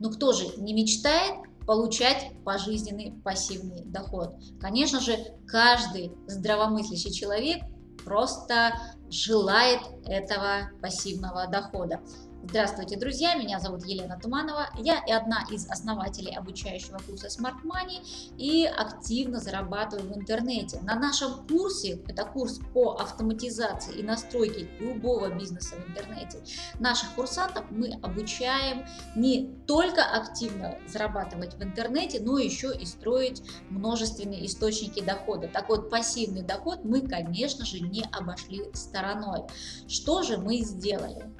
Но кто же не мечтает получать пожизненный пассивный доход? Конечно же, каждый здравомыслящий человек просто желает этого пассивного дохода. Здравствуйте, друзья! Меня зовут Елена Туманова. Я и одна из основателей обучающего курса Smart Money и активно зарабатываю в интернете. На нашем курсе, это курс по автоматизации и настройке любого бизнеса в интернете, наших курсантов мы обучаем не только активно зарабатывать в интернете, но еще и строить множественные источники дохода. Так вот, пассивный доход мы, конечно же, не обошли стороной. Что же мы сделали?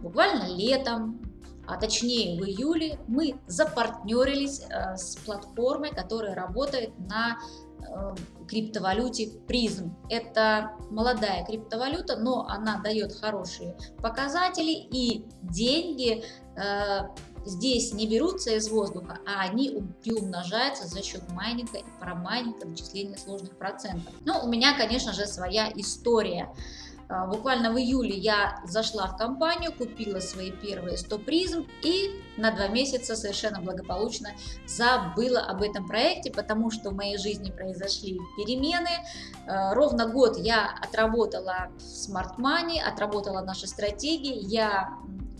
Буквально летом, а точнее в июле, мы запартнерились э, с платформой, которая работает на э, криптовалюте призм. Это молодая криптовалюта, но она дает хорошие показатели и деньги э, здесь не берутся из воздуха, а они приумножаются за счет майнинга и парамайнинга, вычисления сложных процентов. Но у меня, конечно же, своя история. А, буквально в июле я зашла в компанию, купила свои первые 100 призм и на два месяца совершенно благополучно забыла об этом проекте, потому что в моей жизни произошли перемены. А, ровно год я отработала в Smart Money, отработала наши стратегии, я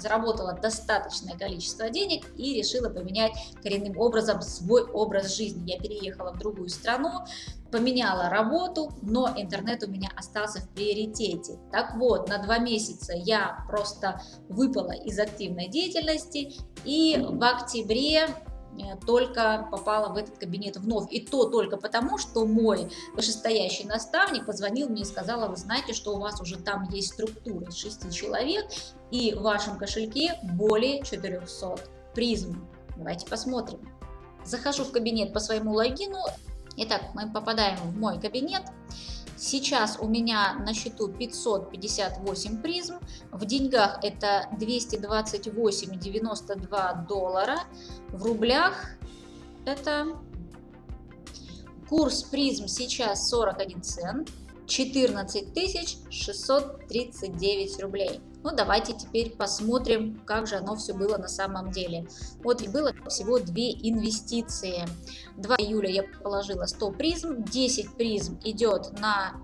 заработала достаточное количество денег и решила поменять коренным образом свой образ жизни. Я переехала в другую страну, поменяла работу, но интернет у меня остался в приоритете. Так вот, на два месяца я просто выпала из активной деятельности и в октябре только попала в этот кабинет вновь. И то только потому, что мой вышестоящий наставник позвонил мне и сказал, вы знаете, что у вас уже там есть структура из 6 человек, и в вашем кошельке более 400 призм. Давайте посмотрим. Захожу в кабинет по своему логину. Итак, мы попадаем в мой кабинет. Сейчас у меня на счету 558 призм, в деньгах это 228,92 доллара, в рублях это курс призм сейчас 41 цент, 14 639 рублей. Ну, давайте теперь посмотрим, как же оно все было на самом деле. Вот было всего две инвестиции. 2 июля я положила 100 призм, 10 призм идет на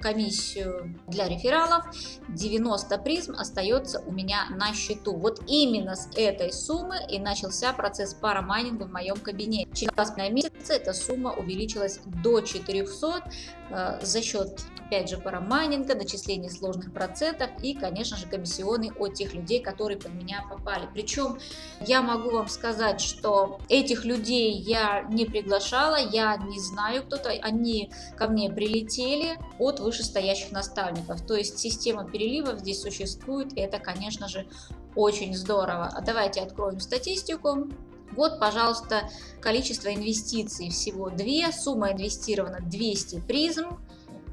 комиссию для рефералов, 90 призм остается у меня на счету. Вот именно с этой суммы и начался процесс парамайнинга в моем кабинете. Через 2,5 месяца эта сумма увеличилась до 400 э, за счет, опять же, парамайнинга, начисления сложных процентов и, конечно же, комиссионы от тех людей, которые под меня попали. Причем я могу вам сказать, что этих людей я не приглашала, я не знаю кто-то, они ко мне прилетели от вышестоящих наставников. То есть система переливов здесь существует, и это, конечно же, очень здорово. А давайте откроем статистику. Вот, пожалуйста, количество инвестиций всего 2, сумма инвестирована 200 призм,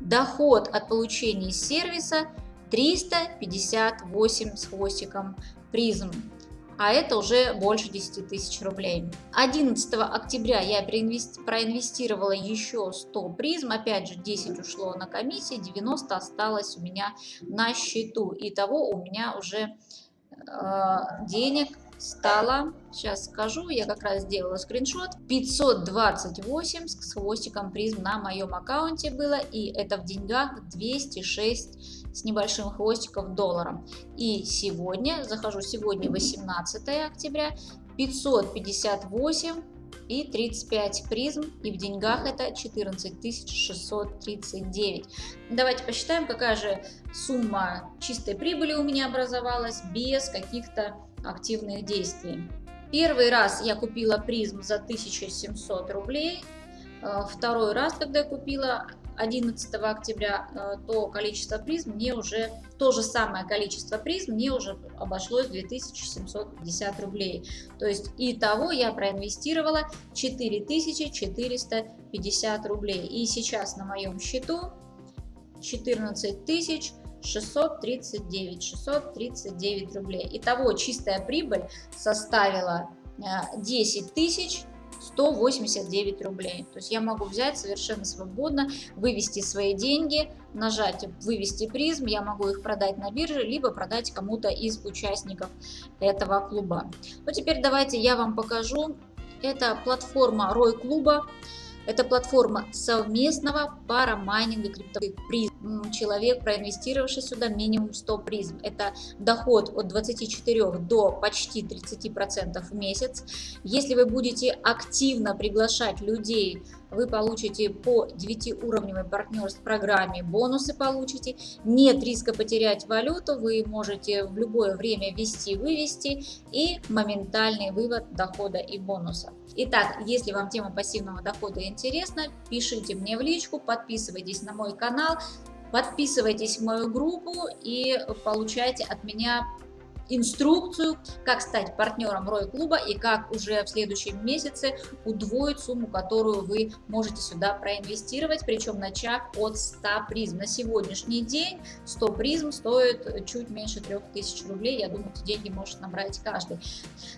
доход от получения сервиса 358 с хвостиком призм а это уже больше 10 тысяч рублей. 11 октября я проинвестировала еще 100 призм, опять же 10 ушло на комиссии, 90 осталось у меня на счету. Итого у меня уже э, денег стало, сейчас скажу, я как раз сделала скриншот, 528 с хвостиком призм на моем аккаунте было, и это в деньгах 206 с небольшим хвостиком долларом. И сегодня, захожу сегодня 18 октября, 558 и 35 призм, и в деньгах это 14 639. Давайте посчитаем, какая же сумма чистой прибыли у меня образовалась без каких-то активных действий. Первый раз я купила призм за 1700 рублей, э, второй раз, когда я купила 11 октября, э, то количество призм мне уже, то же самое количество призм мне уже обошлось 2750 рублей. То есть и того я проинвестировала 4450 рублей. И сейчас на моем счету 14 тысяч 639, 639 рублей. Итого чистая прибыль составила 10 э, тысяч 189 рублей. То есть я могу взять совершенно свободно, вывести свои деньги, нажать «Вывести призм», я могу их продать на бирже, либо продать кому-то из участников этого клуба. Ну теперь давайте я вам покажу. Это платформа Рой клуба. Это платформа совместного парамайнинга криптовых призм. Человек, проинвестировавший сюда минимум 100 призм. Это доход от 24 до почти 30% в месяц. Если вы будете активно приглашать людей вы получите по 9-уровневой партнерской программе бонусы получите. Нет риска потерять валюту, вы можете в любое время ввести-вывести и моментальный вывод дохода и бонуса. Итак, если вам тема пассивного дохода интересна, пишите мне в личку, подписывайтесь на мой канал, подписывайтесь в мою группу и получайте от меня инструкцию, как стать партнером Рой клуба и как уже в следующем месяце удвоить сумму, которую вы можете сюда проинвестировать, причем начав от 100 призм. На сегодняшний день 100 призм стоит чуть меньше 3000 рублей, я думаю, эти деньги может набрать каждый.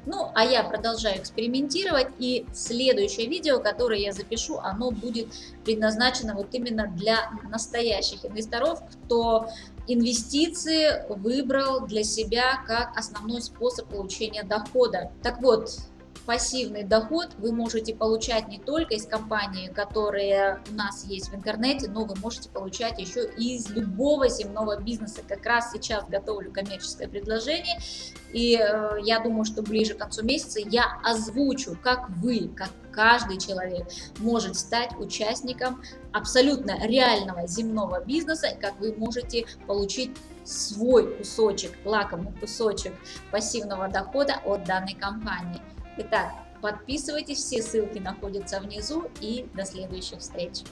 Ну, а я продолжаю экспериментировать, и следующее видео, которое я запишу, оно будет предназначено вот именно для настоящих инвесторов, кто инвестиции выбрал для себя как основной способ получения дохода. Так вот, пассивный доход вы можете получать не только из компании, которые у нас есть в интернете, но вы можете получать еще из любого земного бизнеса. Как раз сейчас готовлю коммерческое предложение, и э, я думаю, что ближе к концу месяца я озвучу, как вы, как каждый человек может стать участником абсолютно реального земного бизнеса, как вы можете получить свой кусочек, лакомый кусочек пассивного дохода от данной компании. Итак, подписывайтесь, все ссылки находятся внизу и до следующих встреч.